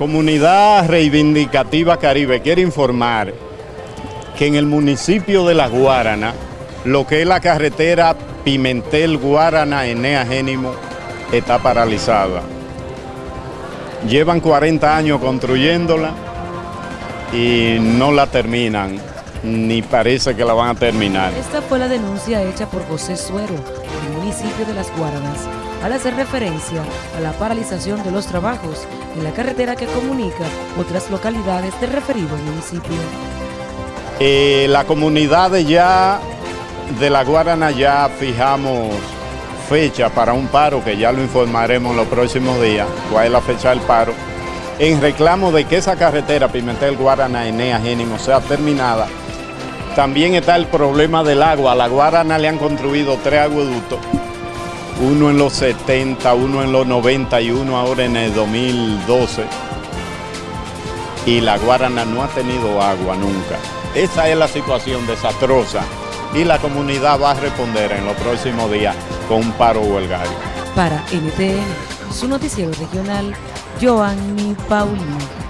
Comunidad Reivindicativa Caribe quiere informar que en el municipio de La Guarana, lo que es la carretera Pimentel Guarana Enea Génimo está paralizada. Llevan 40 años construyéndola y no la terminan, ni parece que la van a terminar. Esta fue la denuncia hecha por José Suero, del municipio de Las Guaranas, al hacer referencia a la paralización de los trabajos en la carretera que comunica otras localidades del referido municipio. Eh, la comunidad de ya de La Guarana ya fijamos fecha para un paro, que ya lo informaremos los próximos días, cuál es la fecha del paro, en reclamo de que esa carretera Pimentel Guarana Enea Génimo sea terminada. También está el problema del agua. A la Guarana le han construido tres agueductos, uno en los 70, uno en los 90 y uno ahora en el 2012. Y la Guarana no ha tenido agua nunca. Esa es la situación desastrosa y la comunidad va a responder en los próximos días con un paro huelgario. Para NTN, su noticiero regional, Joanny Paulino.